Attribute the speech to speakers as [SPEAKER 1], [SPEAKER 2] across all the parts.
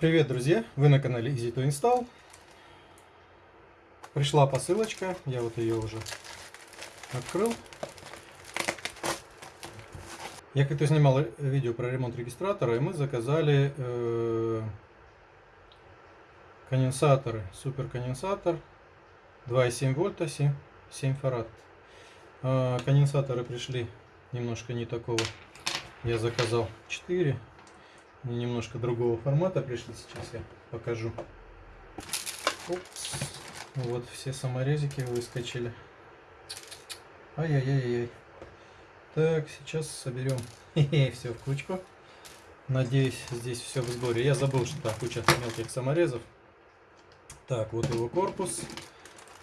[SPEAKER 1] Привет, друзья! Вы на канале Easy to Install. Пришла посылочка, я вот ее уже открыл. Я как-то снимал видео про ремонт регистратора, и мы заказали э, конденсаторы. Супер конденсатор 2,7 вольта, 7, 7 фарад. Э, конденсаторы пришли немножко не такого. Я заказал 4 немножко другого формата пришли. Сейчас я покажу. Опс. Вот все саморезики выскочили. Ай-яй-яй-яй. Так, сейчас соберем все в кучку. Надеюсь, здесь все в сборе. Я забыл, что там куча мелких саморезов. Так, вот его корпус.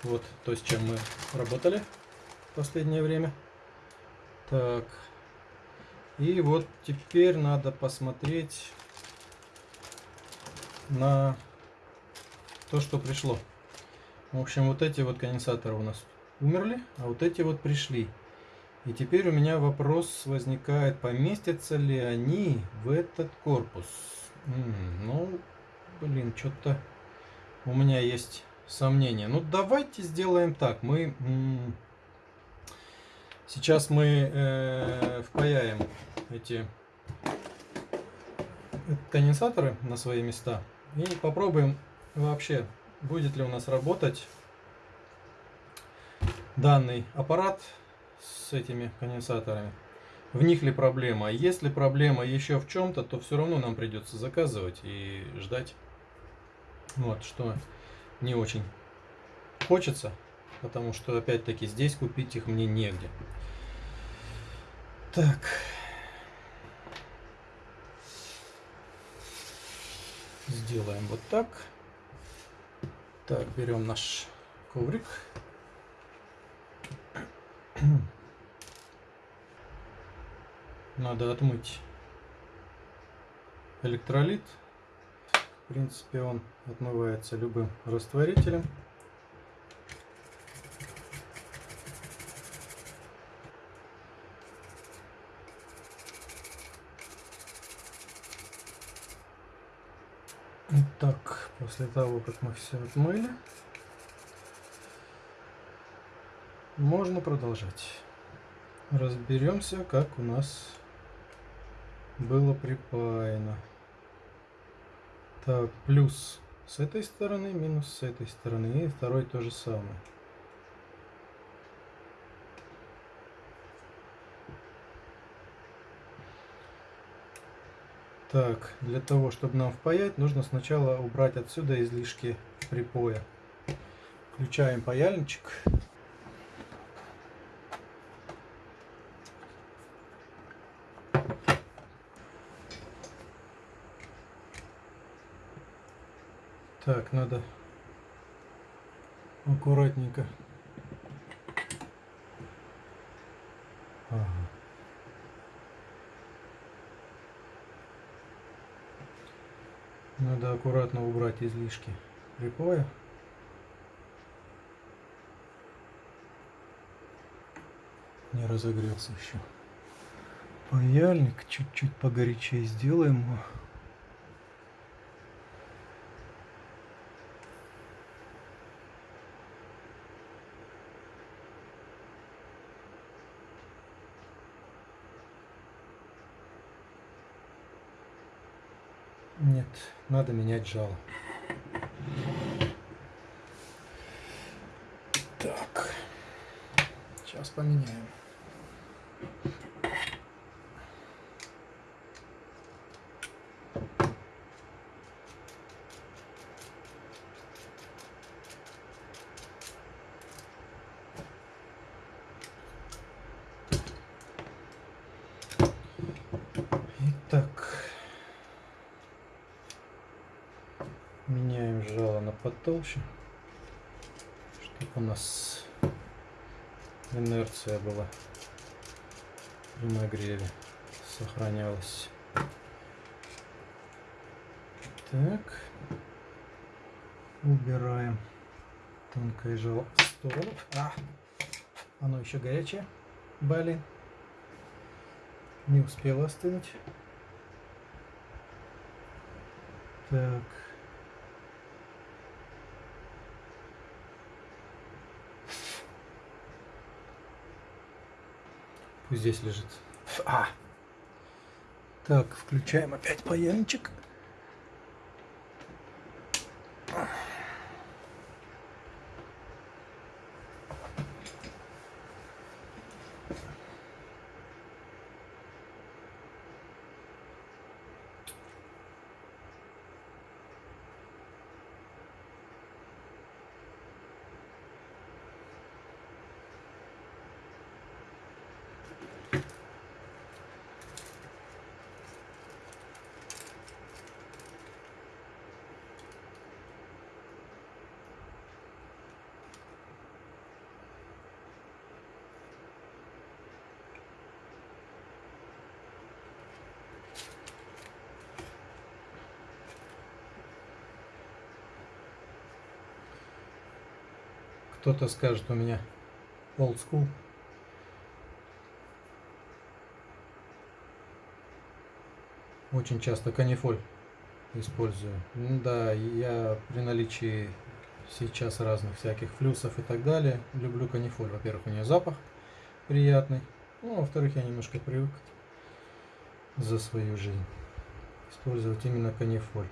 [SPEAKER 1] Вот то, с чем мы работали в последнее время. Так, и вот теперь надо посмотреть на то, что пришло. В общем, вот эти вот конденсаторы у нас умерли, а вот эти вот пришли. И теперь у меня вопрос возникает, поместятся ли они в этот корпус. М -м, ну, блин, что-то у меня есть сомнения. Ну, давайте сделаем так. Мы Сейчас мы э, впаяем эти конденсаторы на свои места и попробуем вообще, будет ли у нас работать данный аппарат с этими конденсаторами. В них ли проблема? Если проблема еще в чем-то, то все равно нам придется заказывать и ждать. Вот, что не очень хочется потому что опять-таки здесь купить их мне негде. Так. Сделаем вот так. Так, берем наш коврик. Надо отмыть электролит. В принципе, он отмывается любым растворителем. Так, после того, как мы все отмыли, можно продолжать. Разберемся, как у нас было припаяно. Так, плюс с этой стороны, минус с этой стороны. И второй то же самое. Так, для того, чтобы нам впаять, нужно сначала убрать отсюда излишки припоя. Включаем паяльничек. Так, надо аккуратненько. Ага. Надо аккуратно убрать излишки припоя. Не разогрелся еще. Паяльник чуть-чуть погорячее сделаем. Нет, надо менять жало. Так, сейчас поменяем. Меняем жало потолще, чтобы у нас инерция была при нагреве сохранялась. Так, убираем тонкое жало в сторону. А, оно еще горячее, блин, не успело остынуть. Так. Здесь лежит. А! Так, включаем опять паяльничек. Кто-то скажет у меня old school. Очень часто канифоль использую. Да, я при наличии сейчас разных всяких флюсов и так далее люблю канифоль. Во-первых, у нее запах приятный. Ну, во-вторых, я немножко привык за свою жизнь использовать именно канифоль.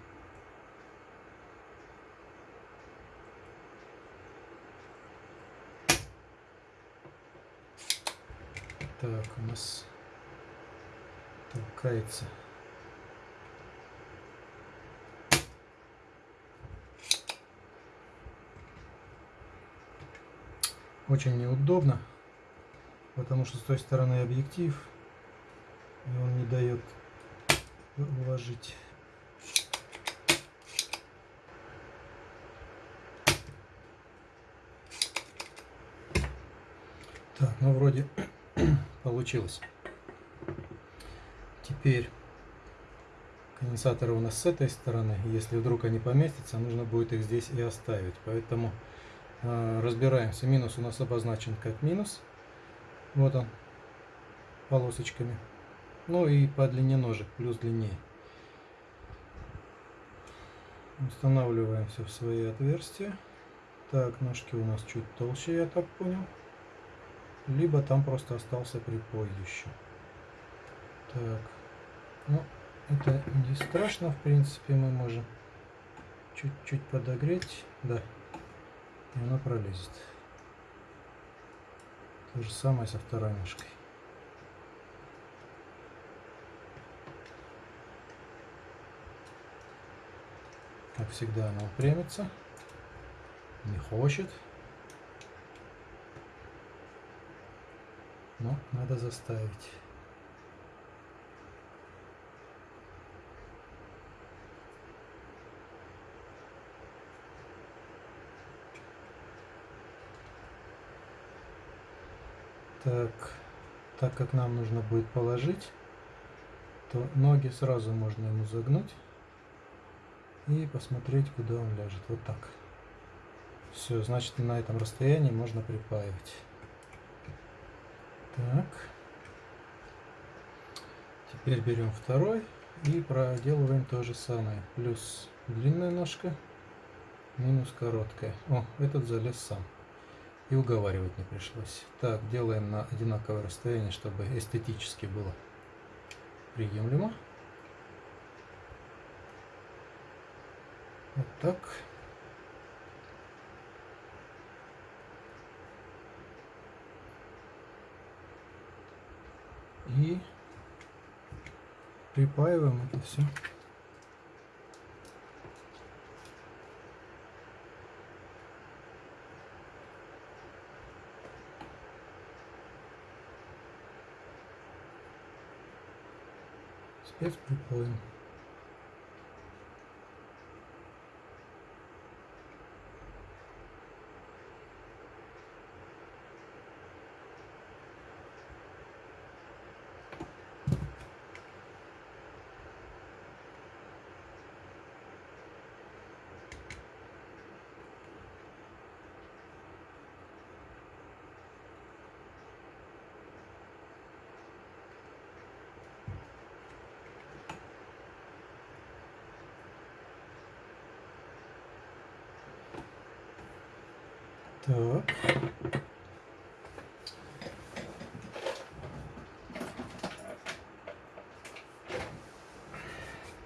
[SPEAKER 1] Так, у нас толкается. Очень неудобно, потому что с той стороны объектив, и он не дает вложить. Так, ну вроде получилось. Теперь конденсаторы у нас с этой стороны. Если вдруг они поместятся, нужно будет их здесь и оставить. Поэтому э, разбираемся. Минус у нас обозначен как минус. Вот он, полосочками. Ну и по длине ножек, плюс длиннее. Устанавливаем все в свои отверстия. Так, ножки у нас чуть толще, я так понял либо там просто остался припой еще. Так, ну, это не страшно, в принципе, мы можем чуть-чуть подогреть, да, и она пролезет. То же самое со второй ножкой. Как всегда она упрямится, не хочет. Но надо заставить. Так, так как нам нужно будет положить, то ноги сразу можно ему загнуть и посмотреть, куда он ляжет. Вот так. Все, значит на этом расстоянии можно припаивать. Так. Теперь берем второй и проделываем то же самое. Плюс длинная ножка, минус короткая. О, этот залез сам. И уговаривать не пришлось. Так, делаем на одинаковое расстояние, чтобы эстетически было приемлемо. Вот так. И припаиваем это все. Спецприпоем. Так.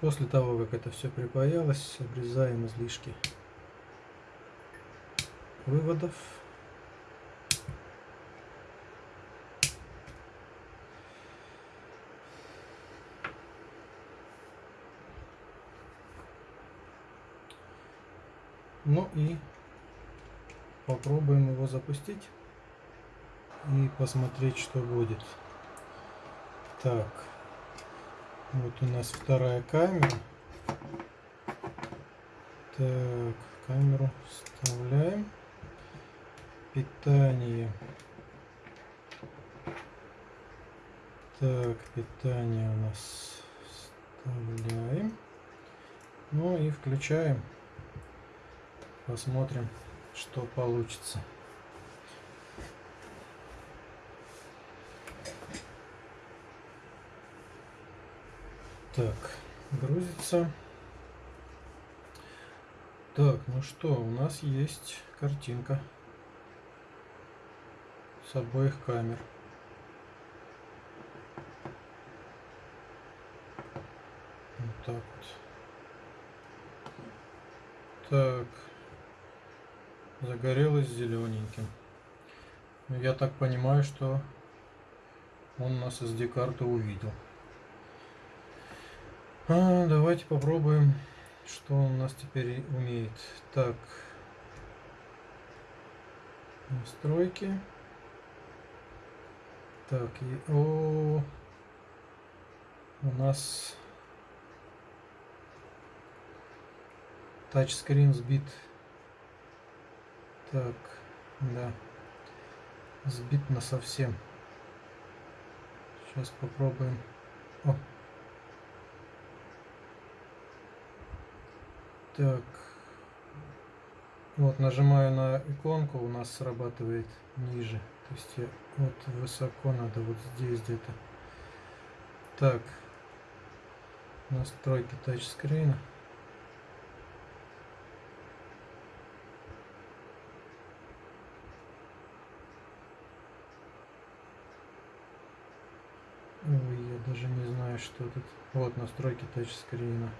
[SPEAKER 1] После того, как это все припаялось, обрезаем излишки выводов. Ну и попробуем его запустить и посмотреть, что будет. Так, вот у нас вторая камера. Так, камеру вставляем. Питание. Так, питание у нас вставляем. Ну и включаем. Посмотрим, что получится. Так, грузится. Так, ну что, у нас есть картинка с обоих камер. Вот так вот. Так загорелось зелененьким. Ну, я так понимаю, что он нас SD-карту увидел. А, давайте попробуем, что он у нас теперь умеет. Так, настройки. Так, и о, у нас тачскрин сбит так, да. Сбит на совсем. Сейчас попробуем. О. Так. Вот, нажимаю на иконку, у нас срабатывает ниже. То есть вот высоко надо, вот здесь где-то. Так. Настройки тачскрина. Ой, я даже не знаю, что тут. Вот настройки тачскрина.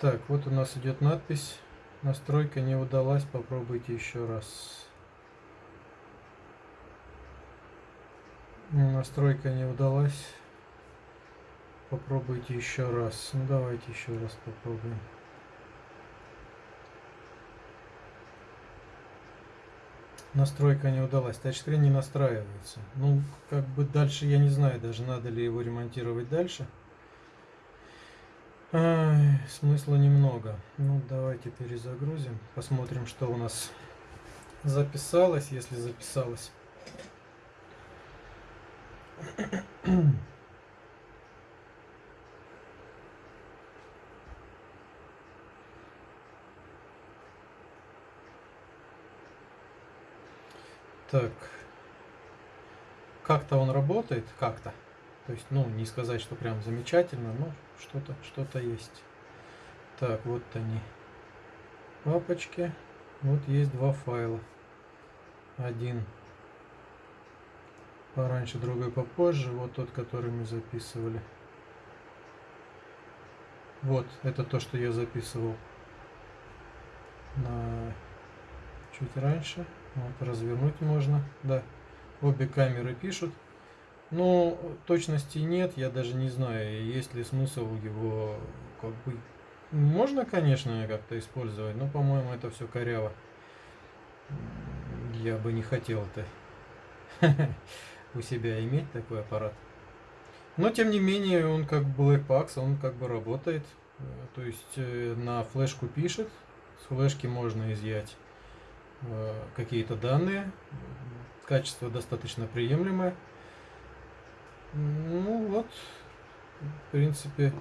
[SPEAKER 1] Так, вот у нас идет надпись. Настройка не удалась, попробуйте еще раз. Настройка не удалась. Попробуйте еще раз. Ну давайте еще раз попробуем. Настройка не удалась. Тачскрин не настраивается. Ну, как бы дальше я не знаю, даже надо ли его ремонтировать дальше. Ай, смысла немного. Ну, давайте перезагрузим. Посмотрим, что у нас записалось, если записалось. Так. Как-то он работает, как-то. То есть, ну, не сказать, что прям замечательно, но что-то, что-то есть. Так, вот они. Папочки. Вот есть два файла. Один пораньше, другой попозже. Вот тот, который мы записывали. Вот, это то, что я записывал на чуть раньше. Вот, развернуть можно, да. Обе камеры пишут. Но точности нет, я даже не знаю, есть ли смысл его как бы... Можно, конечно, как-то использовать, но, по-моему, это все коряво. Я бы не хотел это у себя иметь такой аппарат. Но, тем не менее, он как Blackbox, он как бы работает. То есть э, на флешку пишет, с флешки можно изъять Э, какие-то данные. Качество достаточно приемлемое. Ну вот, в принципе,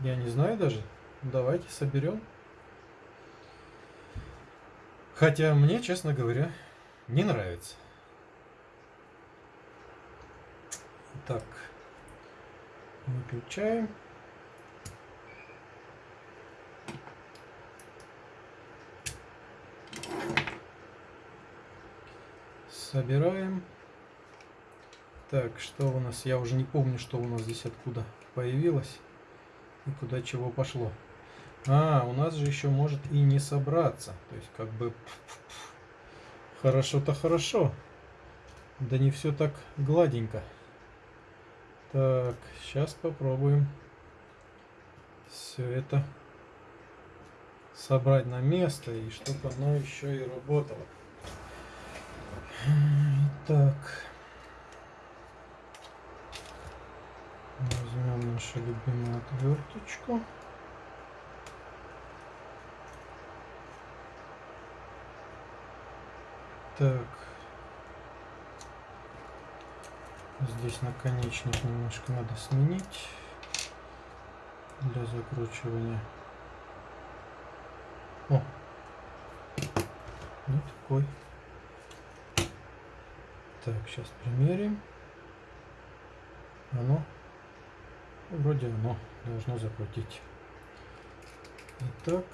[SPEAKER 1] я не знаю даже. Давайте соберем. Хотя мне, честно говоря, не нравится. Так, выключаем. Собираем. Так, что у нас? Я уже не помню, что у нас здесь откуда появилось и куда чего пошло. А, у нас же еще может и не собраться. То есть как бы хорошо-то хорошо. Да не все так гладенько. Так, сейчас попробуем все это собрать на место и чтобы оно еще и работало. Так. Возьмем нашу любимую отверточку. Так. Здесь наконечник немножко надо сменить для закручивания. О! Не такой. Так, сейчас примерим. Оно, вроде оно должно закрутить. Итак,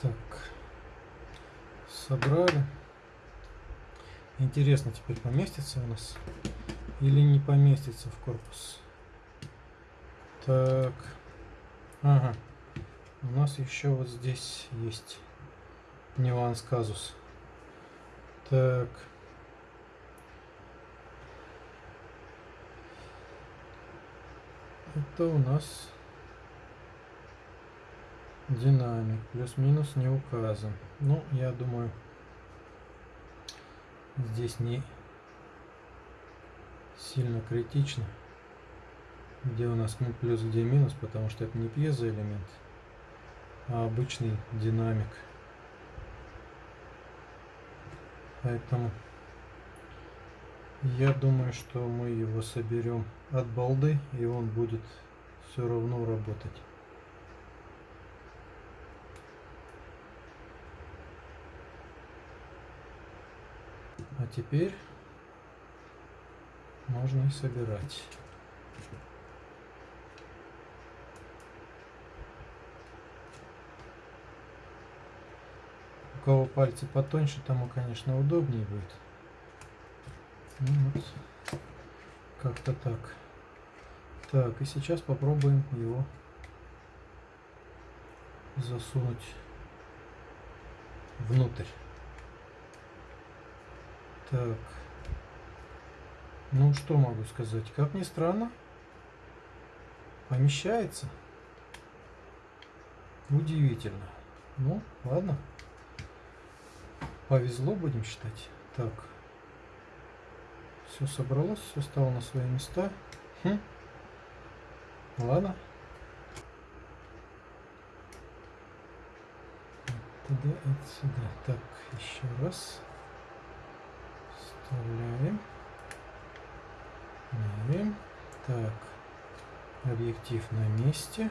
[SPEAKER 1] Так, собрали. Интересно, теперь поместится у нас или не поместится в корпус. Так, ага, у нас еще вот здесь есть нюанс казус. Так. Это у нас Динамик. Плюс-минус не указан. Ну, я думаю, здесь не сильно критично. Где у нас ну, плюс, где минус, потому что это не пьезоэлемент, а обычный динамик. Поэтому я думаю, что мы его соберем от балды, и он будет все равно работать. А теперь можно и собирать. У кого пальцы потоньше, тому, конечно, удобнее будет. Ну вот, как-то так. Так, и сейчас попробуем его засунуть внутрь. Так. Ну, что могу сказать? Как ни странно, помещается. Удивительно. Ну, ладно. Повезло, будем считать. Так. Все собралось, все стало на свои места. Хм. Ладно. Туда, отсюда. Так, еще раз. Вставляем. Меряем. Так. Объектив на месте.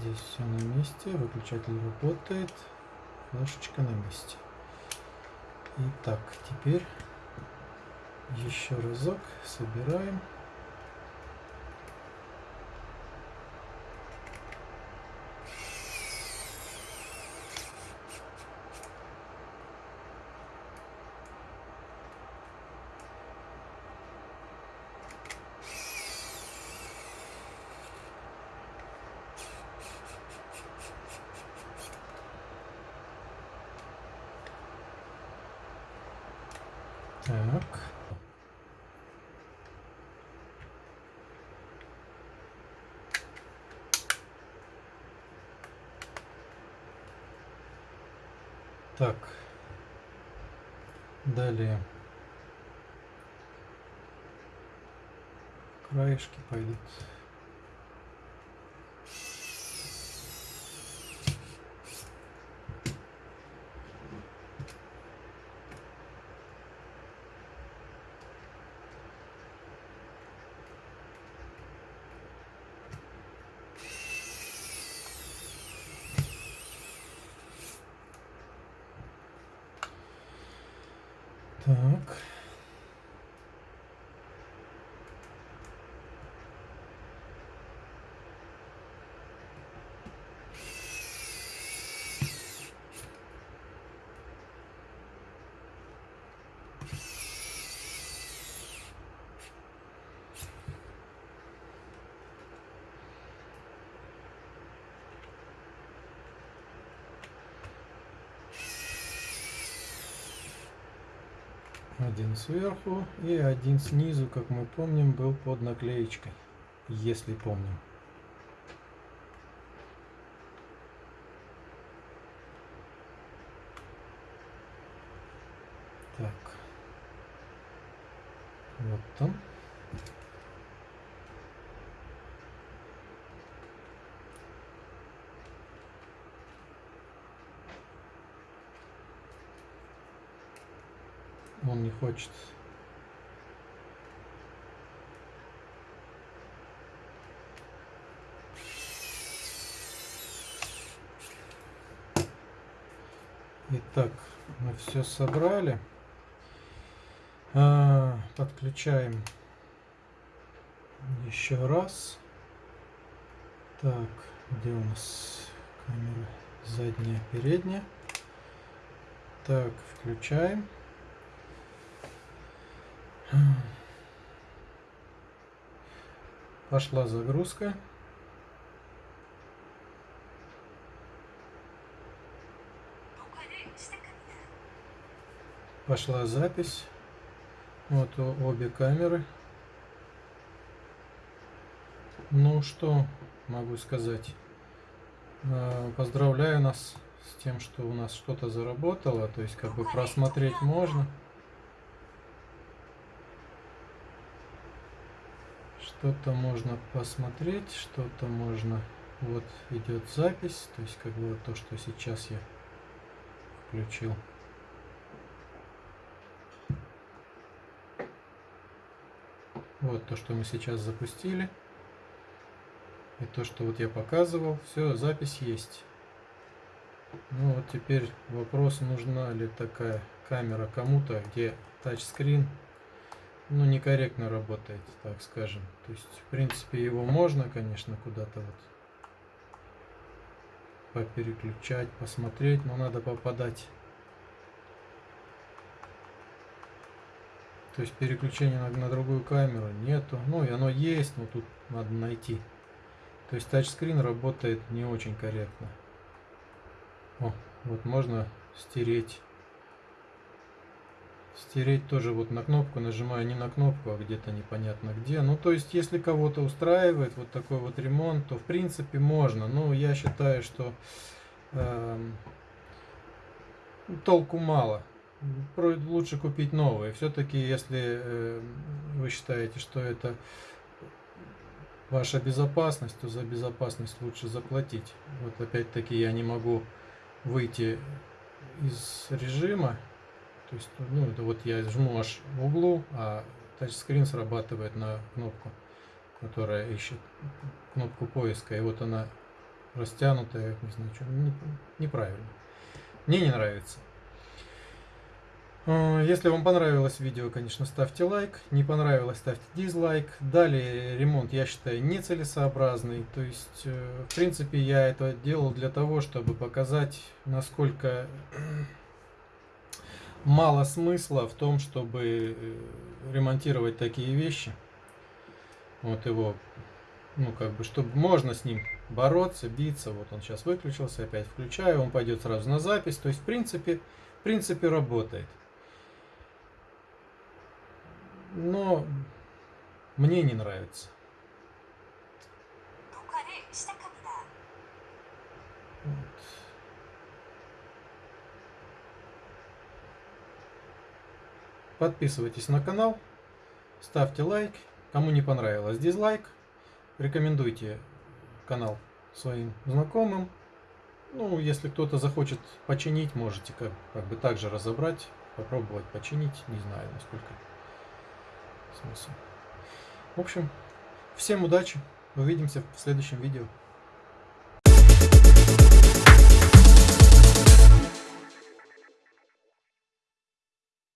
[SPEAKER 1] Здесь все на месте. Выключатель работает. Флешечка на месте. Итак, теперь еще разок собираем. Так. Далее. Краешки пойдут. Один сверху и один снизу, как мы помним, был под наклеечкой, если помним. Так. Вот там. Он не хочет. Итак, мы все собрали. А, подключаем еще раз. Так, где у нас камера задняя, передняя? Так, включаем. Пошла загрузка. Пошла запись. Вот обе камеры. Ну что могу сказать. А, поздравляю нас с тем, что у нас что-то заработало. То есть как бы просмотреть можно. Что-то можно посмотреть, что-то можно... Вот идет запись, то есть как бы вот то, что сейчас я включил. Вот то, что мы сейчас запустили. И то, что вот я показывал. Все, запись есть. Ну вот теперь вопрос, нужна ли такая камера кому-то, где тачскрин ну, некорректно работает, так скажем. То есть, в принципе, его можно, конечно, куда-то вот попереключать, посмотреть, но надо попадать. То есть переключение на, на другую камеру нету. Ну и оно есть, но тут надо найти. То есть тачскрин работает не очень корректно. О, вот можно стереть Стереть тоже вот на кнопку, нажимаю не на кнопку, а где-то непонятно где. Ну, то есть, если кого-то устраивает вот такой вот ремонт, то в принципе можно. Но я считаю, что э, толку мало. Лучше купить новые. Все-таки, если э, вы считаете, что это ваша безопасность, то за безопасность лучше заплатить. Вот опять-таки я не могу выйти из режима то есть, ну, это вот я жму аж в углу, а тачскрин срабатывает на кнопку, которая ищет кнопку поиска. И вот она растянутая, не знаю, что, неправильно. Мне не нравится. А, если вам понравилось видео, конечно, ставьте лайк. Не понравилось, ставьте дизлайк. Далее ремонт, я считаю, нецелесообразный. То есть, э, в принципе, я это делал для того, чтобы показать, насколько мало смысла в том, чтобы э, ремонтировать такие вещи. Вот его, ну как бы, чтобы можно с ним бороться, биться. Вот он сейчас выключился, опять включаю, он пойдет сразу на запись. То есть, в принципе, в принципе работает. Но мне не нравится. Вот. Подписывайтесь на канал, ставьте лайк. Кому не понравилось, дизлайк. Рекомендуйте канал своим знакомым. Ну, если кто-то захочет починить, можете как, как бы также разобрать, попробовать починить. Не знаю, насколько смысл. В общем, всем удачи. Увидимся в следующем видео.